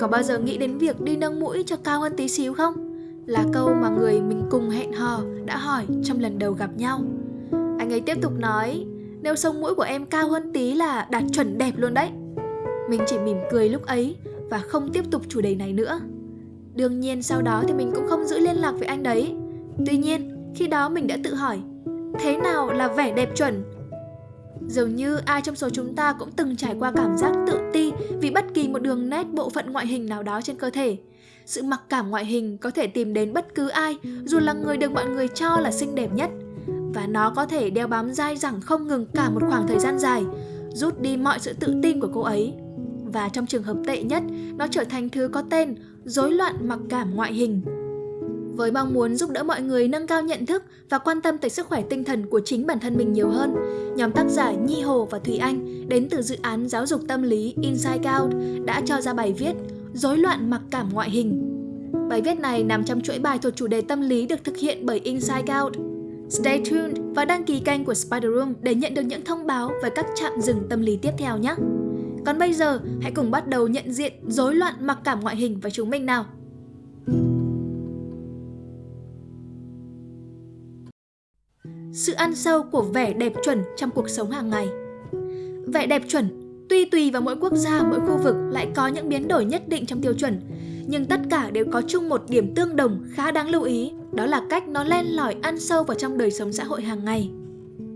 Có bao giờ nghĩ đến việc đi nâng mũi cho cao hơn tí xíu không? Là câu mà người mình cùng hẹn hò đã hỏi trong lần đầu gặp nhau. Anh ấy tiếp tục nói, nếu sống mũi của em cao hơn tí là đạt chuẩn đẹp luôn đấy. Mình chỉ mỉm cười lúc ấy và không tiếp tục chủ đề này nữa. Đương nhiên sau đó thì mình cũng không giữ liên lạc với anh đấy. Tuy nhiên, khi đó mình đã tự hỏi, thế nào là vẻ đẹp chuẩn? Dường như ai trong số chúng ta cũng từng trải qua cảm giác tự ti vì bất kỳ một đường nét bộ phận ngoại hình nào đó trên cơ thể. Sự mặc cảm ngoại hình có thể tìm đến bất cứ ai, dù là người được mọi người cho là xinh đẹp nhất. Và nó có thể đeo bám dai dẳng không ngừng cả một khoảng thời gian dài, rút đi mọi sự tự tin của cô ấy. Và trong trường hợp tệ nhất, nó trở thành thứ có tên rối loạn mặc cảm ngoại hình. Với mong muốn giúp đỡ mọi người nâng cao nhận thức và quan tâm tới sức khỏe tinh thần của chính bản thân mình nhiều hơn, nhóm tác giả Nhi Hồ và Thùy Anh đến từ dự án giáo dục tâm lý Inside Out đã cho ra bài viết Rối loạn mặc cảm ngoại hình. Bài viết này nằm trong chuỗi bài thuộc chủ đề tâm lý được thực hiện bởi Inside Out. Stay tuned và đăng ký kênh của Spider Room để nhận được những thông báo về các trạm dừng tâm lý tiếp theo nhé. Còn bây giờ, hãy cùng bắt đầu nhận diện rối loạn mặc cảm ngoại hình với chúng mình nào. Sự ăn sâu của vẻ đẹp chuẩn trong cuộc sống hàng ngày Vẻ đẹp chuẩn tuy tùy vào mỗi quốc gia, mỗi khu vực lại có những biến đổi nhất định trong tiêu chuẩn nhưng tất cả đều có chung một điểm tương đồng khá đáng lưu ý đó là cách nó len lỏi ăn sâu vào trong đời sống xã hội hàng ngày.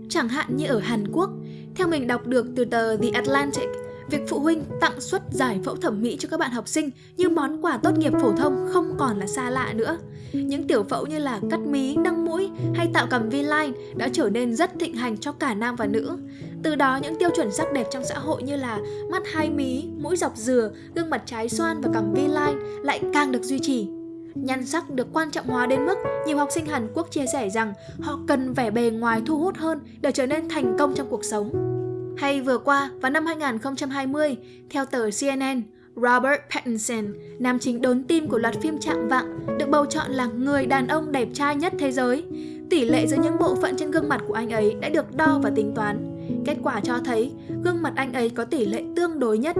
Chẳng hạn như ở Hàn Quốc, theo mình đọc được từ tờ The Atlantic, Việc phụ huynh tặng suất giải phẫu thẩm mỹ cho các bạn học sinh như món quà tốt nghiệp phổ thông không còn là xa lạ nữa. Những tiểu phẫu như là cắt mí, nâng mũi hay tạo cằm V-line đã trở nên rất thịnh hành cho cả nam và nữ. Từ đó những tiêu chuẩn sắc đẹp trong xã hội như là mắt hai mí, mũi dọc dừa, gương mặt trái xoan và cằm V-line lại càng được duy trì. Nhan sắc được quan trọng hóa đến mức nhiều học sinh Hàn Quốc chia sẻ rằng họ cần vẻ bề ngoài thu hút hơn để trở nên thành công trong cuộc sống. Hay vừa qua, vào năm 2020, theo tờ CNN, Robert Pattinson, nam chính đốn tim của loạt phim Trạng Vạng, được bầu chọn là người đàn ông đẹp trai nhất thế giới. Tỷ lệ giữa những bộ phận trên gương mặt của anh ấy đã được đo và tính toán. Kết quả cho thấy gương mặt anh ấy có tỷ lệ tương đối nhất.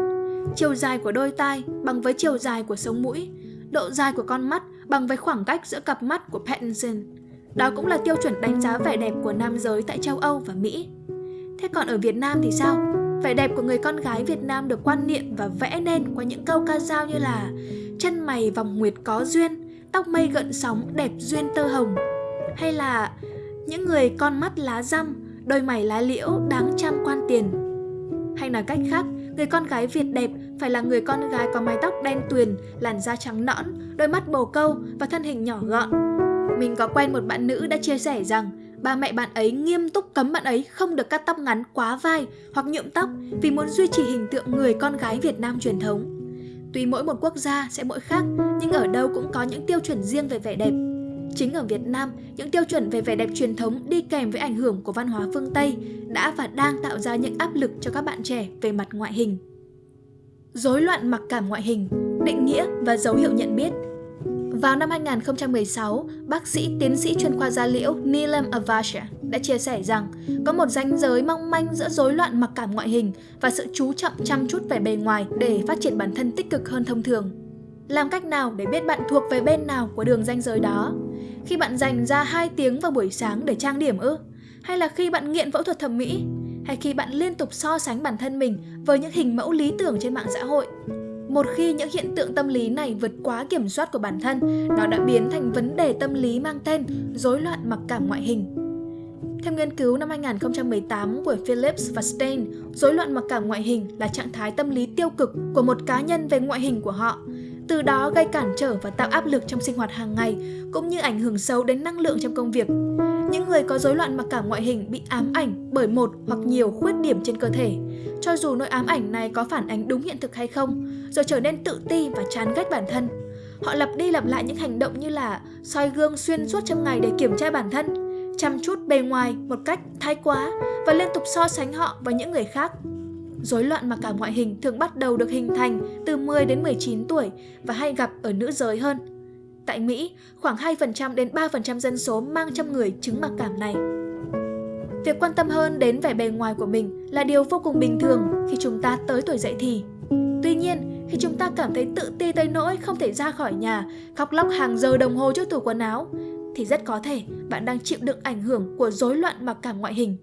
Chiều dài của đôi tai bằng với chiều dài của sống mũi, độ dài của con mắt bằng với khoảng cách giữa cặp mắt của Pattinson. Đó cũng là tiêu chuẩn đánh giá vẻ đẹp của nam giới tại châu Âu và Mỹ. Thế còn ở Việt Nam thì sao? Vẻ đẹp của người con gái Việt Nam được quan niệm và vẽ nên qua những câu ca dao như là chân mày vòng nguyệt có duyên, tóc mây gợn sóng đẹp duyên tơ hồng. Hay là những người con mắt lá răm, đôi mày lá liễu đáng trăm quan tiền. Hay nói cách khác, người con gái Việt đẹp phải là người con gái có mái tóc đen tuyền, làn da trắng nõn, đôi mắt bồ câu và thân hình nhỏ gọn. Mình có quen một bạn nữ đã chia sẻ rằng ba mẹ bạn ấy nghiêm túc cấm bạn ấy không được cắt tóc ngắn quá vai hoặc nhuộm tóc vì muốn duy trì hình tượng người con gái Việt Nam truyền thống. Tuy mỗi một quốc gia sẽ mỗi khác, nhưng ở đâu cũng có những tiêu chuẩn riêng về vẻ đẹp. Chính ở Việt Nam, những tiêu chuẩn về vẻ đẹp truyền thống đi kèm với ảnh hưởng của văn hóa phương Tây đã và đang tạo ra những áp lực cho các bạn trẻ về mặt ngoại hình. Rối loạn mặc cảm ngoại hình, định nghĩa và dấu hiệu nhận biết – vào năm 2016, bác sĩ tiến sĩ chuyên khoa da liễu Neelam Avasha đã chia sẻ rằng có một ranh giới mong manh giữa rối loạn mặc cảm ngoại hình và sự chú trọng chăm chút về bề ngoài để phát triển bản thân tích cực hơn thông thường. Làm cách nào để biết bạn thuộc về bên nào của đường ranh giới đó? Khi bạn dành ra 2 tiếng vào buổi sáng để trang điểm ư? Hay là khi bạn nghiện phẫu thuật thẩm mỹ? Hay khi bạn liên tục so sánh bản thân mình với những hình mẫu lý tưởng trên mạng xã hội? Một khi những hiện tượng tâm lý này vượt quá kiểm soát của bản thân, nó đã biến thành vấn đề tâm lý mang tên rối loạn mặc cảm ngoại hình. Theo nghiên cứu năm 2018 của Phillips và Stein, rối loạn mặc cảm ngoại hình là trạng thái tâm lý tiêu cực của một cá nhân về ngoại hình của họ, từ đó gây cản trở và tạo áp lực trong sinh hoạt hàng ngày, cũng như ảnh hưởng xấu đến năng lượng trong công việc. Những người có rối loạn mặc cảm ngoại hình bị ám ảnh bởi một hoặc nhiều khuyết điểm trên cơ thể, cho dù nỗi ám ảnh này có phản ánh đúng hiện thực hay không, rồi trở nên tự ti và chán ghét bản thân. Họ lặp đi lặp lại những hành động như là soi gương xuyên suốt trong ngày để kiểm tra bản thân, chăm chút bề ngoài một cách thái quá và liên tục so sánh họ với những người khác. Rối loạn mặc cảm ngoại hình thường bắt đầu được hình thành từ 10 đến 19 tuổi và hay gặp ở nữ giới hơn. Tại Mỹ, khoảng 2% đến 3% dân số mang trong người chứng mặc cảm này. Việc quan tâm hơn đến vẻ bề ngoài của mình là điều vô cùng bình thường khi chúng ta tới tuổi dậy thì. Nhiên, khi chúng ta cảm thấy tự ti tới nỗi không thể ra khỏi nhà, khóc lóc hàng giờ đồng hồ trước tủ quần áo, thì rất có thể bạn đang chịu đựng ảnh hưởng của rối loạn mặc cảm ngoại hình.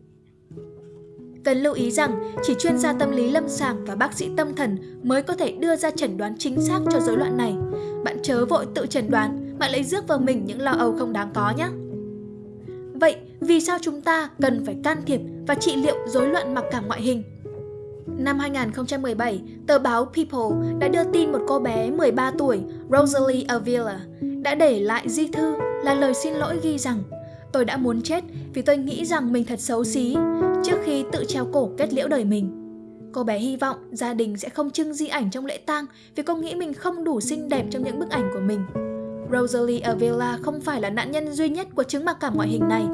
Cần lưu ý rằng chỉ chuyên gia tâm lý lâm sàng và bác sĩ tâm thần mới có thể đưa ra chẩn đoán chính xác cho rối loạn này. Bạn chớ vội tự chẩn đoán mà lấy rước vào mình những lo âu không đáng có nhé. Vậy vì sao chúng ta cần phải can thiệp và trị liệu rối loạn mặc cảm ngoại hình? Năm 2017, tờ báo People đã đưa tin một cô bé 13 tuổi, Rosalie Avila, đã để lại di thư là lời xin lỗi ghi rằng Tôi đã muốn chết vì tôi nghĩ rằng mình thật xấu xí trước khi tự treo cổ kết liễu đời mình. Cô bé hy vọng gia đình sẽ không trưng di ảnh trong lễ tang vì cô nghĩ mình không đủ xinh đẹp trong những bức ảnh của mình. Rosalie Avila không phải là nạn nhân duy nhất của chứng mặc cảm ngoại hình này.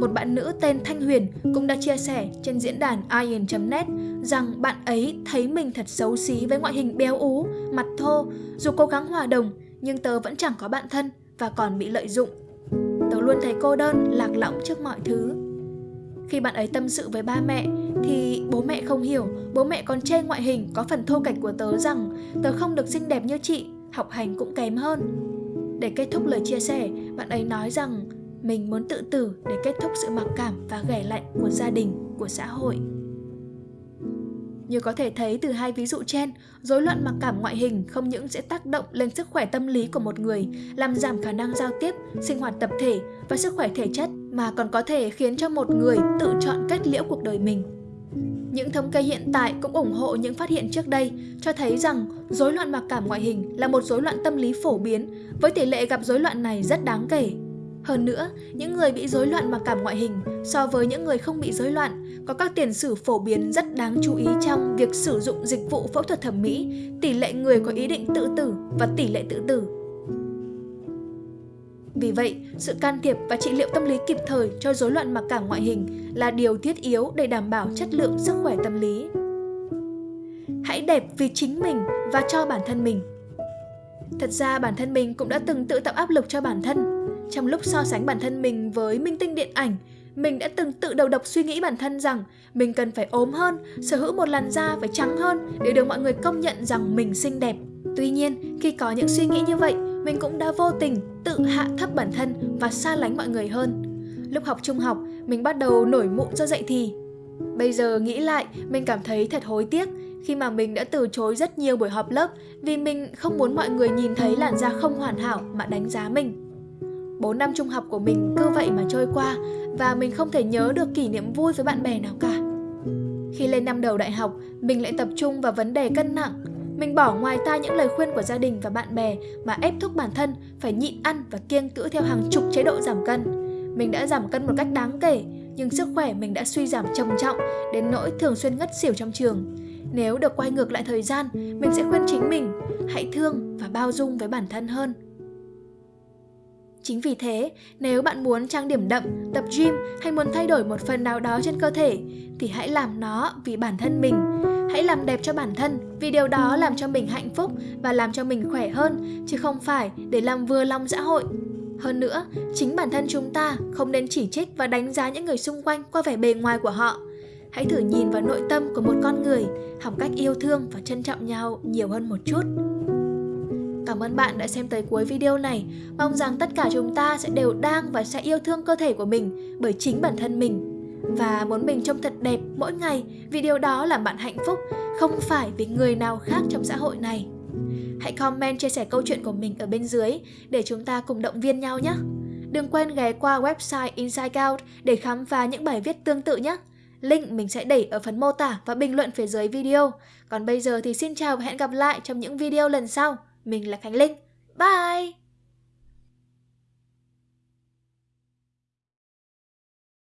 Một bạn nữ tên Thanh Huyền cũng đã chia sẻ trên diễn đàn iron.net rằng bạn ấy thấy mình thật xấu xí với ngoại hình béo ú, mặt thô. Dù cố gắng hòa đồng, nhưng tớ vẫn chẳng có bạn thân và còn bị lợi dụng. Tớ luôn thấy cô đơn, lạc lõng trước mọi thứ. Khi bạn ấy tâm sự với ba mẹ thì bố mẹ không hiểu, bố mẹ còn chê ngoại hình có phần thô kệch của tớ rằng tớ không được xinh đẹp như chị, học hành cũng kém hơn. Để kết thúc lời chia sẻ, bạn ấy nói rằng mình muốn tự tử để kết thúc sự mặc cảm và ghẻ lạnh của gia đình, của xã hội. Như có thể thấy từ hai ví dụ trên, rối loạn mặc cảm ngoại hình không những sẽ tác động lên sức khỏe tâm lý của một người, làm giảm khả năng giao tiếp, sinh hoạt tập thể và sức khỏe thể chất mà còn có thể khiến cho một người tự chọn kết liễu cuộc đời mình. Những thống kê hiện tại cũng ủng hộ những phát hiện trước đây, cho thấy rằng rối loạn mặc cảm ngoại hình là một rối loạn tâm lý phổ biến, với tỷ lệ gặp rối loạn này rất đáng kể. Hơn nữa, những người bị rối loạn mặc cảm ngoại hình so với những người không bị rối loạn có các tiền sử phổ biến rất đáng chú ý trong việc sử dụng dịch vụ phẫu thuật thẩm mỹ, tỷ lệ người có ý định tự tử và tỷ lệ tự tử. Vì vậy, sự can thiệp và trị liệu tâm lý kịp thời cho rối loạn mặc cảm ngoại hình là điều thiết yếu để đảm bảo chất lượng sức khỏe tâm lý. Hãy đẹp vì chính mình và cho bản thân mình. Thật ra bản thân mình cũng đã từng tự tạo áp lực cho bản thân. Trong lúc so sánh bản thân mình với minh tinh điện ảnh, mình đã từng tự đầu độc suy nghĩ bản thân rằng mình cần phải ốm hơn, sở hữu một làn da phải trắng hơn để được mọi người công nhận rằng mình xinh đẹp. Tuy nhiên, khi có những suy nghĩ như vậy, mình cũng đã vô tình tự hạ thấp bản thân và xa lánh mọi người hơn. Lúc học trung học, mình bắt đầu nổi mụn do dậy thì. Bây giờ nghĩ lại, mình cảm thấy thật hối tiếc khi mà mình đã từ chối rất nhiều buổi họp lớp vì mình không muốn mọi người nhìn thấy làn da không hoàn hảo mà đánh giá mình. 4 năm trung học của mình cứ vậy mà trôi qua và mình không thể nhớ được kỷ niệm vui với bạn bè nào cả. Khi lên năm đầu đại học, mình lại tập trung vào vấn đề cân nặng. Mình bỏ ngoài tai những lời khuyên của gia đình và bạn bè mà ép thúc bản thân phải nhịn ăn và kiêng cữ theo hàng chục chế độ giảm cân. Mình đã giảm cân một cách đáng kể, nhưng sức khỏe mình đã suy giảm trầm trọng đến nỗi thường xuyên ngất xỉu trong trường. Nếu được quay ngược lại thời gian, mình sẽ khuyên chính mình hãy thương và bao dung với bản thân hơn. Chính vì thế, nếu bạn muốn trang điểm đậm, tập gym hay muốn thay đổi một phần nào đó trên cơ thể thì hãy làm nó vì bản thân mình. Hãy làm đẹp cho bản thân vì điều đó làm cho mình hạnh phúc và làm cho mình khỏe hơn chứ không phải để làm vừa lòng xã hội. Hơn nữa, chính bản thân chúng ta không nên chỉ trích và đánh giá những người xung quanh qua vẻ bề ngoài của họ. Hãy thử nhìn vào nội tâm của một con người, học cách yêu thương và trân trọng nhau nhiều hơn một chút. Cảm ơn bạn đã xem tới cuối video này. Mong rằng tất cả chúng ta sẽ đều đang và sẽ yêu thương cơ thể của mình bởi chính bản thân mình. Và muốn mình trông thật đẹp mỗi ngày vì điều đó làm bạn hạnh phúc, không phải vì người nào khác trong xã hội này. Hãy comment chia sẻ câu chuyện của mình ở bên dưới để chúng ta cùng động viên nhau nhé. Đừng quên ghé qua website Inside Out để khám phá những bài viết tương tự nhé. Link mình sẽ để ở phần mô tả và bình luận phía dưới video. Còn bây giờ thì xin chào và hẹn gặp lại trong những video lần sau. Mình là Khánh Linh. Bye!